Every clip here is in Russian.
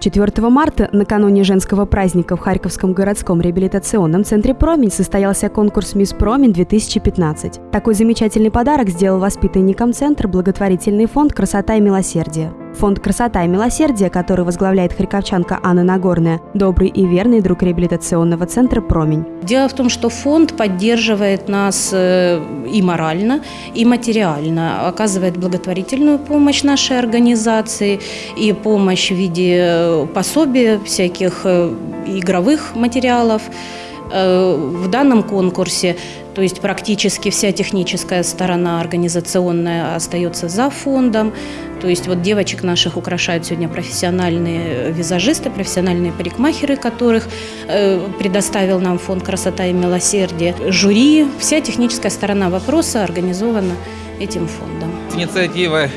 4 марта, накануне женского праздника в Харьковском городском реабилитационном центре «Промень» состоялся конкурс «Мисс Промень-2015». Такой замечательный подарок сделал воспитанникам центра благотворительный фонд «Красота и милосердие». Фонд «Красота и милосердие», который возглавляет харьковчанка Анна Нагорная, добрый и верный друг реабилитационного центра «Промень». Дело в том, что фонд поддерживает нас э, и морально, и материально, оказывает благотворительную помощь нашей организации и помощь в виде э, пособий, всяких э, игровых материалов. В данном конкурсе то есть практически вся техническая сторона организационная остается за фондом. То есть вот девочек наших украшают сегодня профессиональные визажисты, профессиональные парикмахеры, которых э, предоставил нам фонд «Красота и милосердие». Жюри, вся техническая сторона вопроса организована этим фондом. Инициатива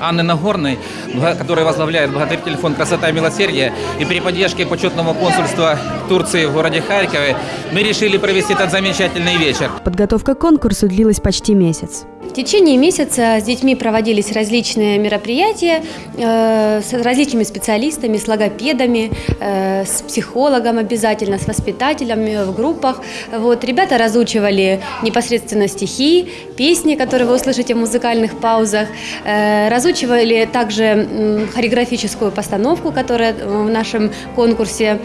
Анны Нагорной, которая возглавляет благотворительный фонд «Красота и милосердие». И при поддержке почетного консульства Турции в городе Харькове мы решили провести этот замечательный вечер. Подготовка к конкурсу длилась почти месяц. В течение месяца с детьми проводились различные мероприятия э, с различными специалистами, с логопедами, э, с психологом обязательно, с воспитателями в группах. Вот, ребята разучивали непосредственно стихи, песни, которые вы услышите в музыкальных паузах, э, разучивали также хореографическую постановку, которая в нашем конкурсе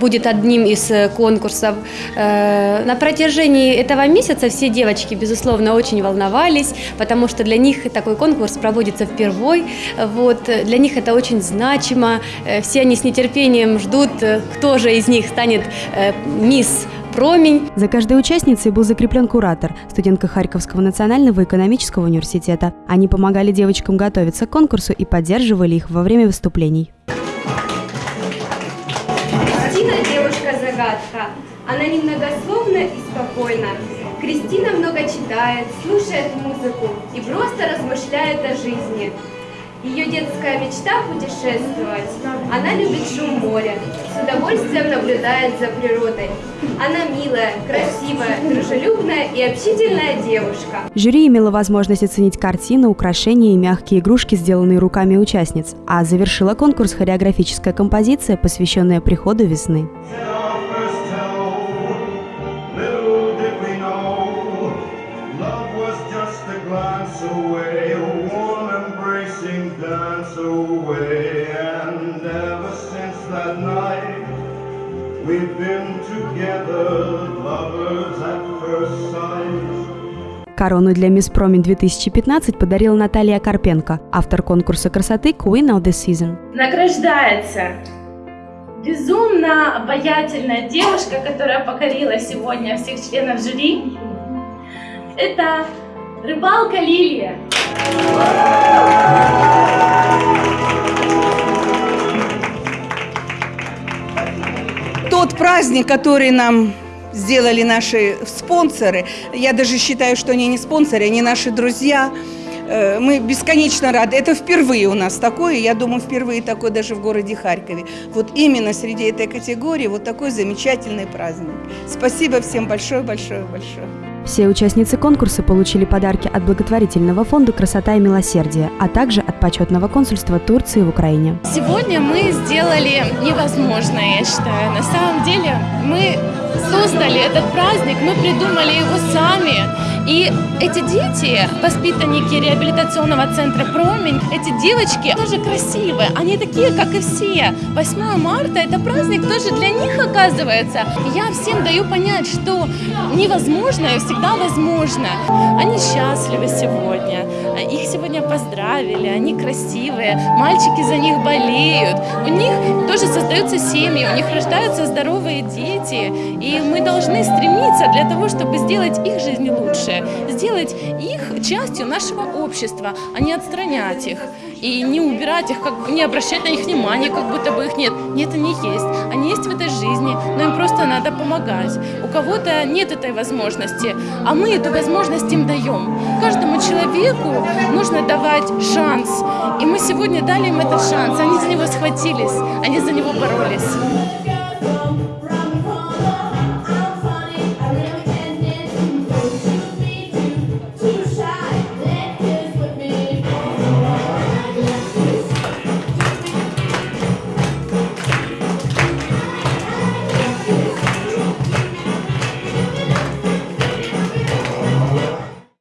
будет одним из конкурсов. На протяжении этого месяца все девочки, безусловно, очень волновались волновались, потому что для них такой конкурс проводится впервой. Вот, для них это очень значимо. Э, все они с нетерпением ждут, э, кто же из них станет э, мисс Промень. За каждой участницей был закреплен куратор, студентка Харьковского национального экономического университета. Они помогали девочкам готовиться к конкурсу и поддерживали их во время выступлений. Кристина девушка-загадка. Она немногословна и спокойна. Кристина много читает, слушает музыку и просто размышляет о жизни. Ее детская мечта – путешествовать. Она любит шум моря, с удовольствием наблюдает за природой. Она милая, красивая, дружелюбная и общительная девушка. Жюри имело возможность оценить картины, украшения и мягкие игрушки, сделанные руками участниц, а завершила конкурс хореографическая композиция, посвященная приходу весны. Корону для Мисс Промень 2015 подарила Наталья Карпенко, автор конкурса красоты Queen of the Season. Награждается безумно обаятельная девушка, которая покорила сегодня всех членов жюри. Это рыбалка Лилия. Праздник, который нам сделали наши спонсоры, я даже считаю, что они не спонсоры, они наши друзья, э, мы бесконечно рады. Это впервые у нас такое, я думаю, впервые такое даже в городе Харькове. Вот именно среди этой категории вот такой замечательный праздник. Спасибо всем большое-большое-большое. Все участницы конкурса получили подарки от благотворительного фонда «Красота и милосердие», а также от почетного консульства Турции в Украине. Сегодня мы сделали невозможное, я считаю. На самом деле мы создали этот праздник, мы придумали его сами. И эти дети, воспитанники реабилитационного центра «Промень», эти девочки тоже красивые, они такие, как и все. 8 марта – это праздник тоже для них оказывается. Я всем даю понять, что невозможное всегда возможно. Они счастливы сегодня, их сегодня поздравили, они красивые, мальчики за них болеют, у них тоже создаются семьи, у них рождаются здоровые дети, и мы должны стремиться для того, чтобы сделать их жизнь лучше лучшее, сделать их частью нашего общества, а не отстранять их и не убирать их, как, не обращать на них внимания, как будто бы их нет. Нет, они есть. Они есть в этой жизни, но им просто надо помогать. У кого-то нет этой возможности, а мы эту возможность им даем. Каждому человеку нужно давать шанс. И мы сегодня дали им этот шанс. Они за него схватились, они за него боролись.